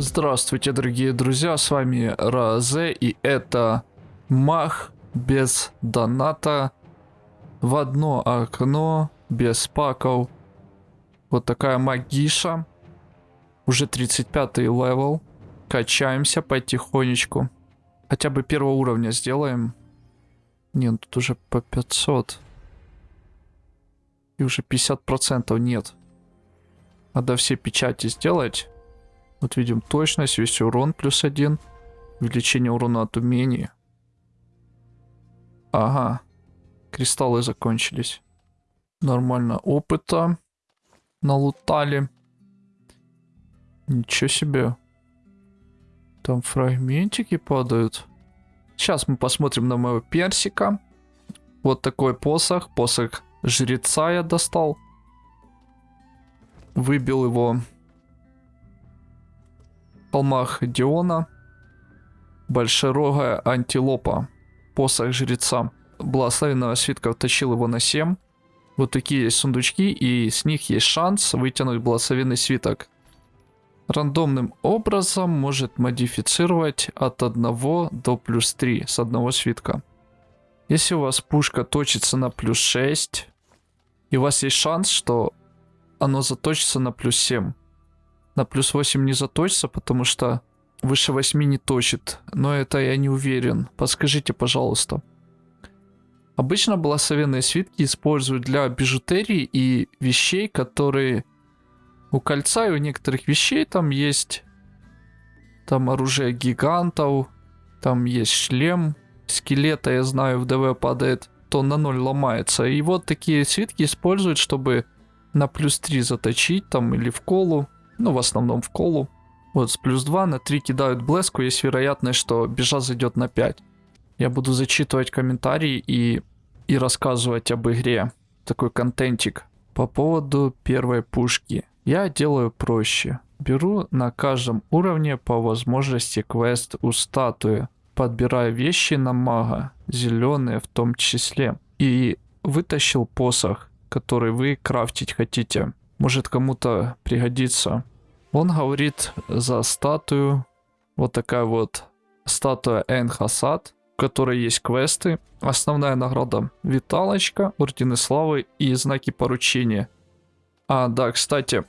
Здравствуйте, дорогие друзья, с вами Разе, и это маг без доната в одно окно, без паков. Вот такая магиша. Уже 35 level. Качаемся потихонечку. Хотя бы первого уровня сделаем. Нет, тут уже по 500. И уже 50% нет. Надо все печати сделать. Вот видим точность, весь урон плюс один. Увеличение урона от умений. Ага. Кристаллы закончились. Нормально опыта налутали. Ничего себе. Там фрагментики падают. Сейчас мы посмотрим на моего персика. Вот такой посох. Посох жреца я достал. Выбил его холмах Диона. Большерогая антилопа. Посох жреца. Благословенного свитка втащил его на 7. Вот такие есть сундучки, и с них есть шанс вытянуть благословенный свиток. Рандомным образом может модифицировать от 1 до плюс 3 с одного свитка. Если у вас пушка точится на плюс 6, и у вас есть шанс, что оно заточится на плюс 7. На плюс 8 не заточится, потому что выше 8 не точит. Но это я не уверен. Подскажите, пожалуйста. Обычно благословенные свитки используют для бижутерии и вещей, которые у кольца и у некоторых вещей там есть там оружие гигантов, там есть шлем, скелета, я знаю, в ДВ падает, то на ноль ломается. И вот такие свитки используют, чтобы на плюс 3 заточить там или в колу ну, в основном в колу. Вот с плюс 2 на 3 кидают блеску, есть вероятность, что бежа зайдет на 5. Я буду зачитывать комментарии и, и рассказывать об игре. Такой контентик. По поводу первой пушки. Я делаю проще. Беру на каждом уровне по возможности квест у статуи. Подбираю вещи на мага, зеленые в том числе. И вытащил посох, который вы крафтить хотите может кому-то пригодится. Он говорит за статую. Вот такая вот статуя Энхасад, в которой есть квесты. Основная награда Виталочка, Ордены Славы и знаки поручения. А, да, кстати,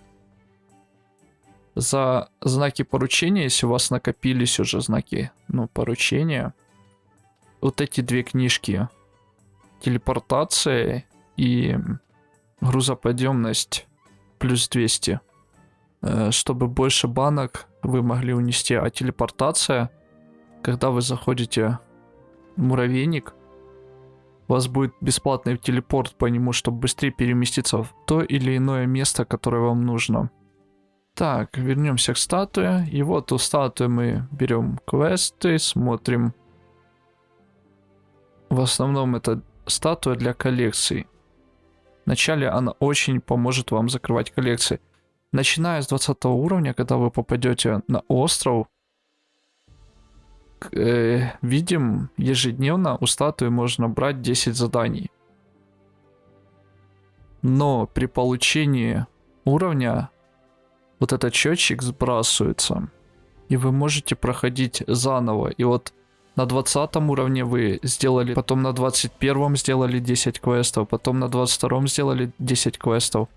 за знаки поручения, если у вас накопились уже знаки, ну, поручения, вот эти две книжки, телепортация и грузоподъемность плюс 200. Э, чтобы больше банок вы могли унести. А телепортация, когда вы заходите в муравейник, у вас будет бесплатный телепорт по нему, чтобы быстрее переместиться в то или иное место, которое вам нужно. Так, вернемся к статуе. И вот у статуи мы берем квесты, смотрим. В основном это статуя для коллекций. Вначале она очень поможет вам закрывать коллекции. Начиная с 20 уровня, когда вы попадете на остров, э, видим, ежедневно у статуи можно брать 10 заданий. Но при получении уровня вот этот счетчик сбрасывается. И вы можете проходить заново. И вот на 20 уровне вы сделали, потом на 21 сделали 10 квестов, потом на 22 сделали 10 квестов.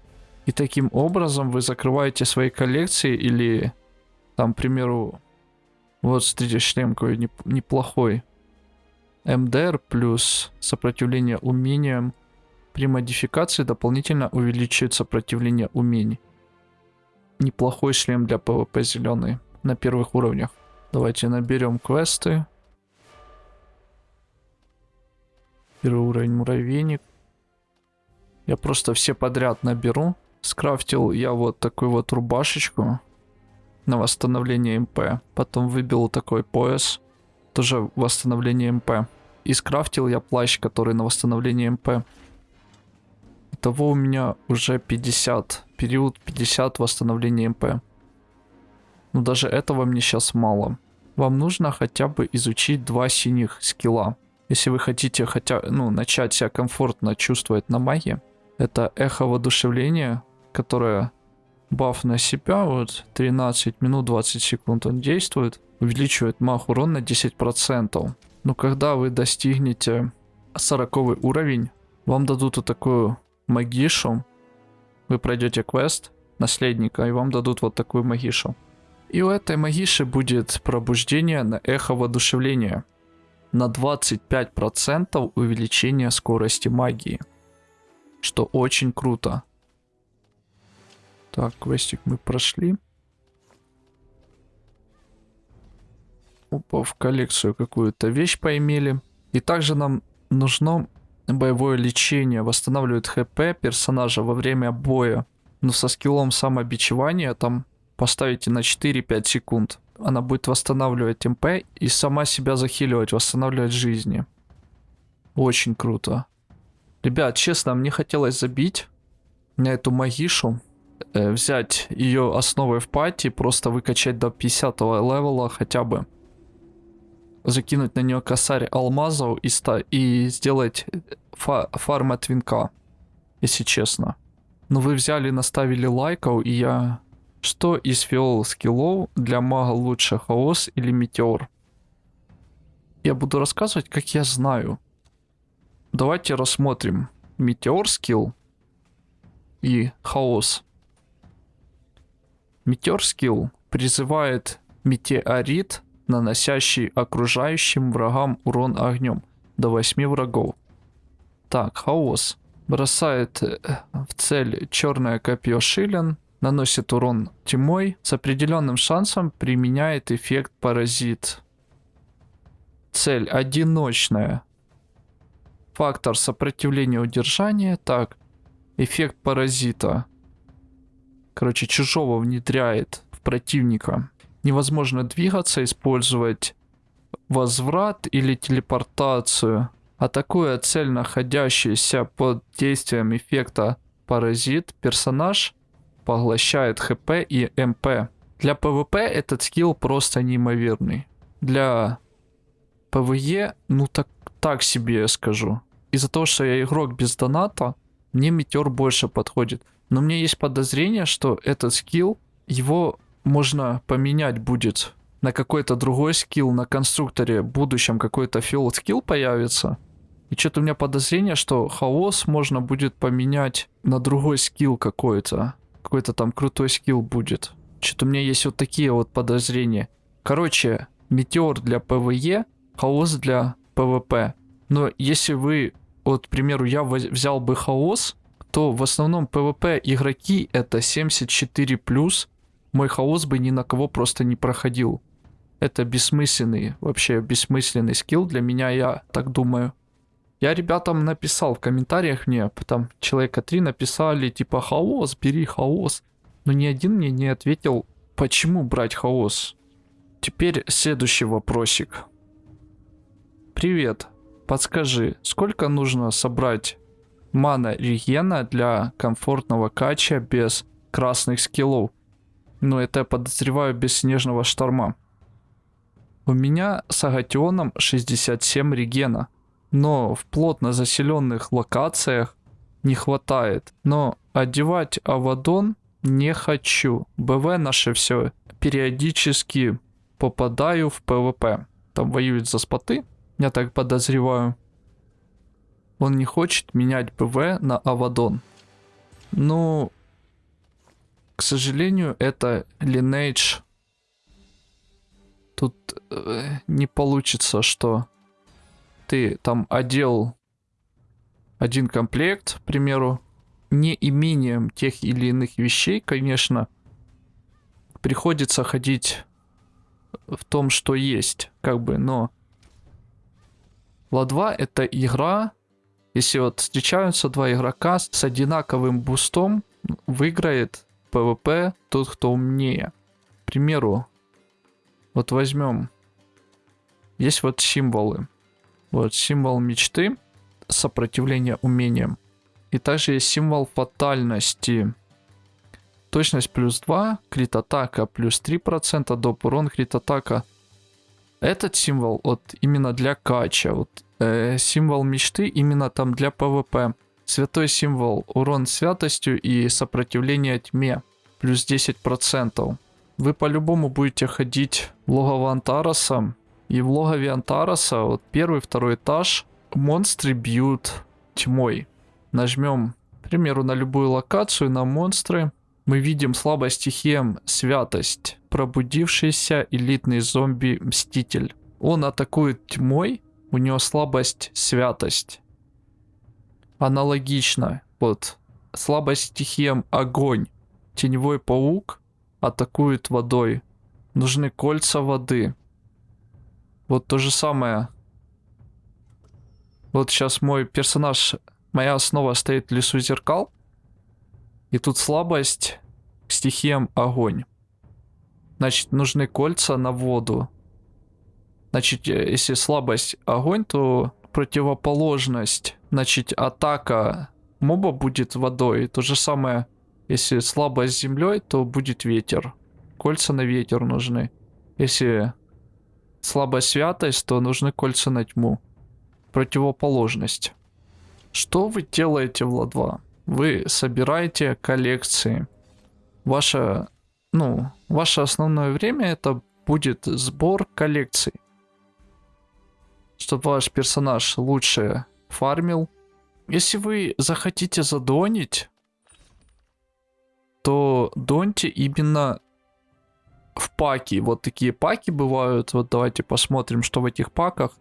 И таким образом вы закрываете свои коллекции или, там, к примеру, вот смотрите, шлем какой неплохой. MDR плюс сопротивление умениям. При модификации дополнительно увеличивает сопротивление умений. Неплохой шлем для PvP зеленый на первых уровнях. Давайте наберем квесты. Первый уровень муравейник. Я просто все подряд наберу. Скрафтил я вот такую вот рубашечку на восстановление MP. Потом выбил такой пояс. Тоже восстановление MP. И скрафтил я плащ, который на восстановление MP. Итого у меня уже 50. Период 50 восстановления MP. Но даже этого мне сейчас мало. Вам нужно хотя бы изучить два синих скилла. Если вы хотите хотя, ну, начать себя комфортно чувствовать на магии, это эхо воодушевления, которое баф на себя, вот 13 минут 20 секунд он действует, увеличивает маг урон на 10%. Но когда вы достигнете 40 уровень, вам дадут вот такую магишу, вы пройдете квест наследника, и вам дадут вот такую магишу. И у этой магиши будет пробуждение на эхо воодушевления. На 25% увеличение скорости магии. Что очень круто. Так, квестик мы прошли. Опа, в коллекцию какую-то вещь поимели. И также нам нужно боевое лечение. Восстанавливает HP персонажа во время боя. Но со скиллом самобичевания там поставите на 4-5 секунд. Она будет восстанавливать MP и сама себя захиливать, восстанавливать жизни. Очень круто. Ребят, честно, мне хотелось забить на эту магишу э, взять ее основой в пати, просто выкачать до 50 левела хотя бы. Закинуть на нее косарь алмазов и, ста и сделать фа фарм от винка, если честно. Но вы взяли, наставили лайков, и я... Что из фиол скиллов для мага лучше, хаос или метеор? Я буду рассказывать, как я знаю. Давайте рассмотрим. Метеор скилл и хаос. Метеор скилл призывает метеорит, наносящий окружающим врагам урон огнем до 8 врагов. Так, хаос. Бросает э, в цель черное копье шилен, наносит урон тьмой, с определенным шансом применяет эффект паразит. Цель одиночная. Фактор сопротивления удержания. Так, эффект паразита короче, чужого внедряет в противника. Невозможно двигаться, использовать возврат или телепортацию. Атакуя цель, находящаяся под действием эффекта паразит, персонаж поглощает HP и MP. Для PvP этот скилл просто неимоверный. Для PvE, ну так, так себе я скажу. Из-за того, что я игрок без доната, мне метеор больше подходит. Но у меня есть подозрение, что этот скилл, его можно поменять будет на какой-то другой скилл, на конструкторе в будущем какой-то филд скилл появится. И что-то у меня подозрение, что хаос можно будет поменять на другой скилл какой-то. Какой-то там крутой скилл будет. Что-то у меня есть вот такие вот подозрения. Короче, метеор для PvE, хаос для PvP. Но если вы, вот, к примеру, я взял бы хаос, то в основном PvP игроки это 74+, мой хаос бы ни на кого просто не проходил. Это бессмысленный, вообще бессмысленный скилл для меня, я так думаю. Я ребятам написал в комментариях мне, там человека три написали, типа, хаос, бери хаос. Но ни один мне не ответил, почему брать хаос. Теперь следующий вопросик. Привет, подскажи, сколько нужно собрать мана регена для комфортного кача без красных скиллов. Но это я подозреваю без снежного шторма. У меня с Агатионом 67 регена, но в плотно заселенных локациях не хватает. Но одевать Авадон не хочу. БВ наше все. Периодически попадаю в PvP. Там воюют за споты, я так подозреваю. Он не хочет менять БВ на Авадон. Ну, к сожалению, это Lineage. Тут э, не получится, что ты там одел один комплект, к примеру, неимением тех или иных вещей, конечно, приходится ходить в том, что есть, как бы, но Ла-2 это игра, если вот встречаются два игрока с одинаковым бустом, выиграет PvP тот, кто умнее. К примеру, вот возьмем, есть вот символы. Вот символ мечты, сопротивление умениям. И также есть символ фатальности. Точность плюс 2, крит атака плюс 3%, доп урон крит атака. Этот символ вот именно для кача. Вот э, символ мечты именно там для PvP. Святой символ урон святостью и сопротивление тьме. плюс 10%. Вы по-любому будете ходить в логово Антараса. И в логове Антараса, вот первый, второй этаж, монстры бьют тьмой. Нажмем, к примеру, на любую локацию, на монстры. Мы видим слабая стихия святость. Пробудившийся элитный зомби-мститель. Он атакует тьмой, у него слабость святость. Аналогично, вот, слабость стихиям огонь. Теневой паук атакует водой. Нужны кольца воды. Вот то же самое. Вот сейчас мой персонаж, моя основа стоит в лесу зеркал. И тут слабость к стихиям огонь. Значит, нужны кольца на воду. Значит, э, если слабость огонь, то противоположность. Значит, атака моба будет водой. То же самое если слабость землей, то будет ветер. Кольца на ветер нужны. Если слабая святость, то нужны кольца на тьму. Противоположность. Что вы делаете в Ла-2? Вы собираете коллекции. Ваше, ну, ваше основное время это будет сбор коллекций. Чтобы ваш персонаж лучше фармил. Если вы захотите задонить, то доньте именно в паки. Вот такие паки бывают. Вот давайте посмотрим, что в этих паках.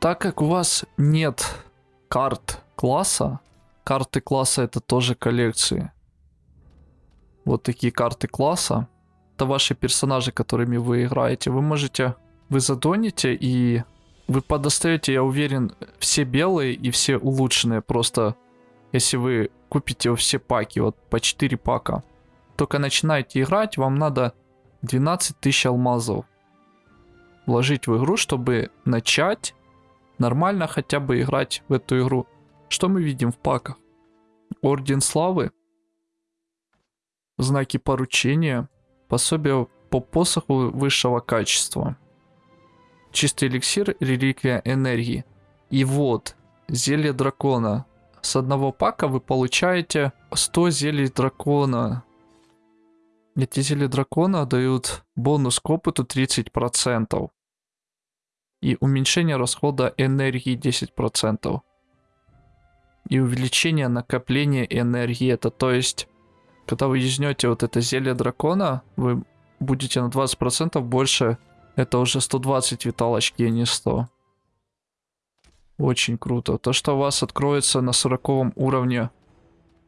Так как у вас нет карт класса, карты класса это тоже коллекции. Вот такие карты класса. Это ваши персонажи, которыми вы играете. Вы можете, вы задоните и вы подостаете, я уверен, все белые и все улучшенные. Просто если вы купите все паки, вот по 4 пака, только начинаете играть, вам надо 12 тысяч алмазов вложить в игру, чтобы начать нормально хотя бы играть в эту игру. Что мы видим в паках? Орден славы, знаки поручения, пособие по посоху высшего качества, чистый эликсир, реликвия энергии. И вот, зелье дракона, с одного пака вы получаете 100 зелий дракона. Зелья дракона дают бонус к опыту 30%. И уменьшение расхода энергии 10%. И увеличение накопления энергии. Это то есть, когда вы юзнете вот это зелье дракона, вы будете на 20% больше. Это уже 120 виталочки, а не 100. Очень круто. То, что у вас откроется на 40 уровне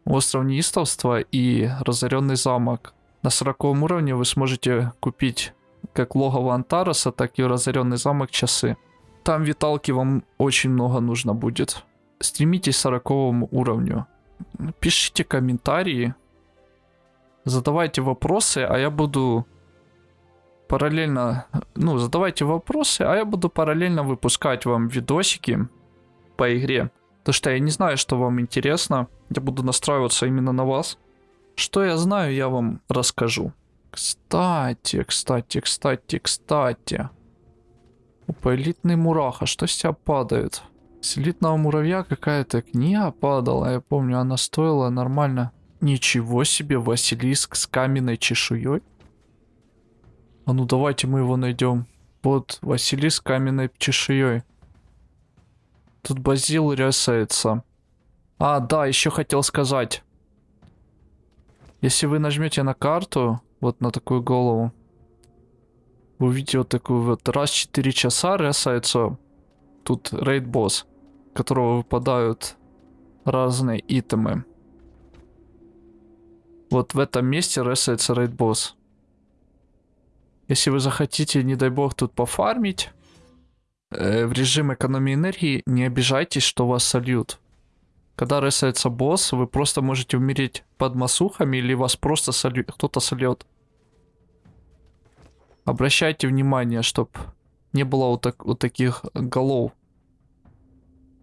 остров неистовства и разоренный замок. На 40 уровне вы сможете купить как логово Антараса, так и разоренный замок часы. Там виталки вам очень много нужно будет. Стремитесь к 40 уровню. Пишите комментарии. Задавайте вопросы, а я буду параллельно... Ну, задавайте вопросы, а я буду параллельно выпускать вам видосики по игре. Потому что я не знаю, что вам интересно. Я буду настраиваться именно на вас. Что я знаю, я вам расскажу. Кстати, кстати, кстати, кстати. Опа, элитный мураха. Что с тебя падает? С элитного муравья какая-то книга падала. Я помню, она стоила нормально. Ничего себе, Василиск с каменной чешуей. А ну давайте мы его найдем. Вот, Василиск с каменной чешуей. Тут базил рясается. А, да, еще хотел сказать. Если вы нажмете на карту, вот на такую голову, вы увидите вот такую вот раз в 4 часа рясается тут рейд босс, которого выпадают разные итемы. Вот в этом месте ресается рейд босс. Если вы захотите, не дай бог, тут пофармить, э, в режим экономии энергии, не обижайтесь, что вас сольют. Когда ресается босс, вы просто можете умереть под масухами или вас просто солю... кто-то сольет. Обращайте внимание, чтобы не было вот, так, вот таких голов.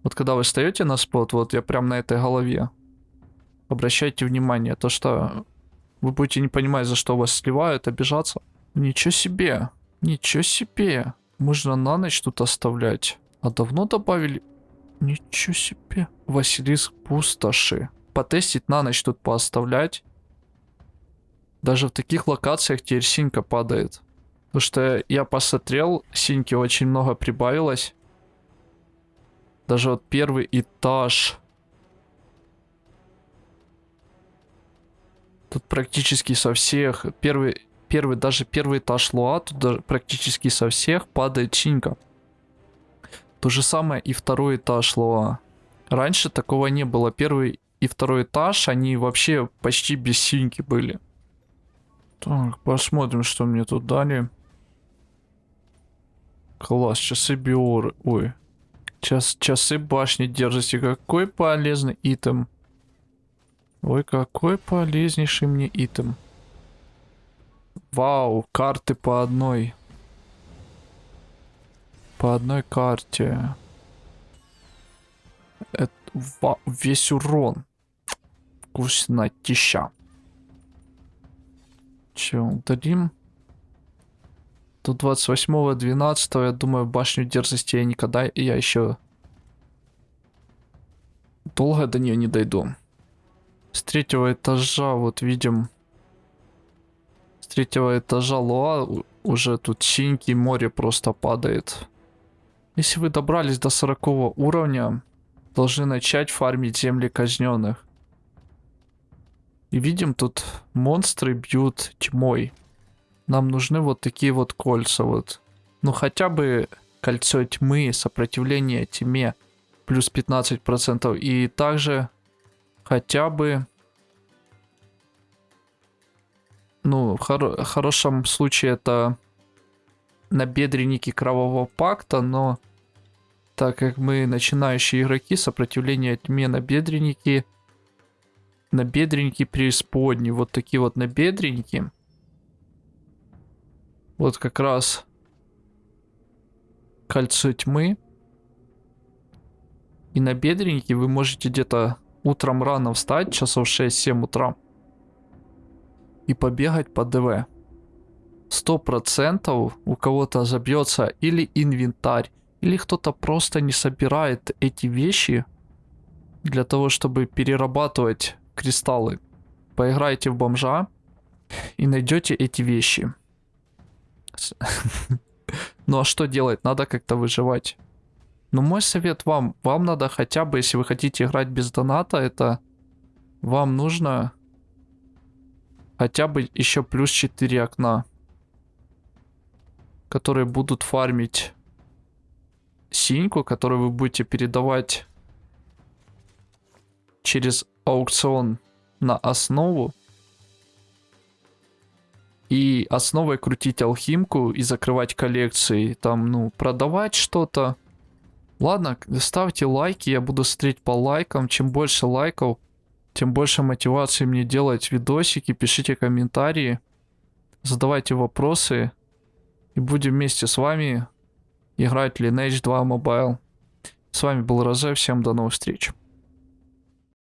Вот когда вы встаете на спот, вот я прям на этой голове. Обращайте внимание, то что вы будете не понимать, за что вас сливают, обижаться. Ничего себе, ничего себе. Можно на ночь тут оставлять. А давно добавили? Ничего себе. Василиск пустоши. Потестить на ночь тут пооставлять. Даже в таких локациях теперь синька падает. Потому что я посмотрел, синьки очень много прибавилось. Даже вот первый этаж. Тут практически со всех, первый, первый, даже первый этаж Луа, тут практически со всех падает синька. То же самое и второй этаж Луа. Раньше такого не было. Первый и второй этаж, они вообще почти без синьки были. Так, посмотрим, что мне тут дали. Класс, часы биоры. Ой. Час, часы башни держите. Какой полезный итем. Ой, какой полезнейший мне итем. Вау, карты по одной. По одной карте. Это весь урон. Вкуснотища. Че, удалим? Тут 28-12, я думаю, башню дерзости я никогда, я еще долго до нее не дойду. С третьего этажа, вот видим, с третьего этажа Луа уже тут синьки море просто падает. Если вы добрались до 40 уровня, должны начать фармить земли казненных. И видим, тут монстры бьют тьмой. Нам нужны вот такие вот кольца вот. Ну хотя бы кольцо тьмы, сопротивление тьме плюс 15%. И также хотя бы... Ну, в хор хорошем случае это набедренники кровавого пакта, но так как мы начинающие игроки, сопротивление тьме набедренники, набедренники преисподней, вот такие вот набедренники. Вот как раз кольцо тьмы. И набедренники вы можете где-то утром рано встать, часов 6-7 утра. И побегать по ДВ. Сто процентов у кого-то забьется или инвентарь, или кто-то просто не собирает эти вещи для того, чтобы перерабатывать кристаллы. Поиграйте в бомжа и найдете эти вещи. Ну а что делать? Надо как-то выживать. Но мой совет вам, вам надо хотя бы, если вы хотите играть без доната, это вам нужно хотя бы еще плюс 4 окна, которые будут фармить синьку, которую вы будете передавать через аукцион на основу. И основой крутить алхимку и закрывать коллекции. Там, ну, продавать что-то. Ладно, ставьте лайки, я буду смотреть по лайкам. Чем больше лайков, тем больше мотивации мне делать видосики. Пишите комментарии, задавайте вопросы. И будем вместе с вами играть Lineage 2 Mobile. С вами был Розе, всем до новых встреч.